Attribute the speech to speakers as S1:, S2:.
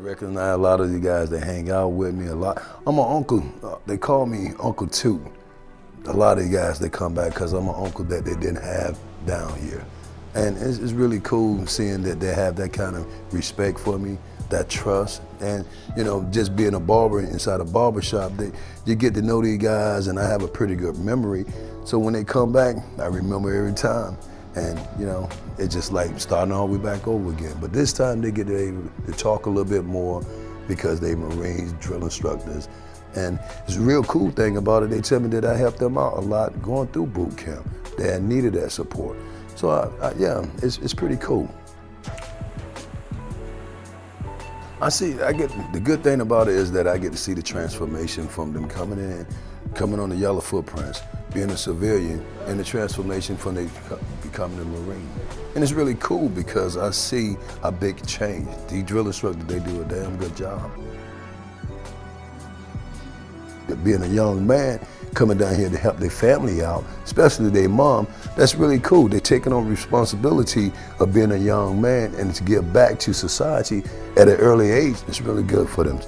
S1: recognize a lot of you guys that hang out with me a lot. I'm an uncle. Uh, they call me Uncle Two. A lot of you guys, they come back because I'm an uncle that they didn't have down here. And it's, it's, really cool seeing that they have that kind of respect for me, that trust. And, you know, just being a barber inside a barber shop, they, you get to know these guys and I have a pretty good memory. So when they come back, I remember every time. And, you know, it's just like starting all the way back over again. But this time they get to, to talk a little bit more because they Marines, drill instructors. And it's a real cool thing about it. They tell me that I helped them out a lot going through boot camp. They needed that support. So I, I, yeah, it's, it's pretty cool. I see, I get, the good thing about it is that I get to see the transformation from them coming in, coming on the yellow footprints, being a civilian, and the transformation from they becoming a Marine. And it's really cool because I see a big change. The drill instructors, they do a damn good job. Being a young man, coming down here to help their family out, especially their mom, that's really cool. They're taking on responsibility of being a young man and to give back to society at an early age. It's really good for them.